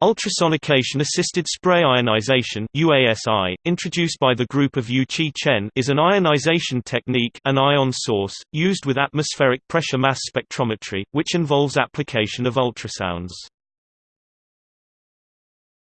Ultrasonication-assisted spray ionization UASI, introduced by the group of Yu-Chie Chen, is an ionization technique an ion source, used with atmospheric pressure mass spectrometry, which involves application of ultrasounds.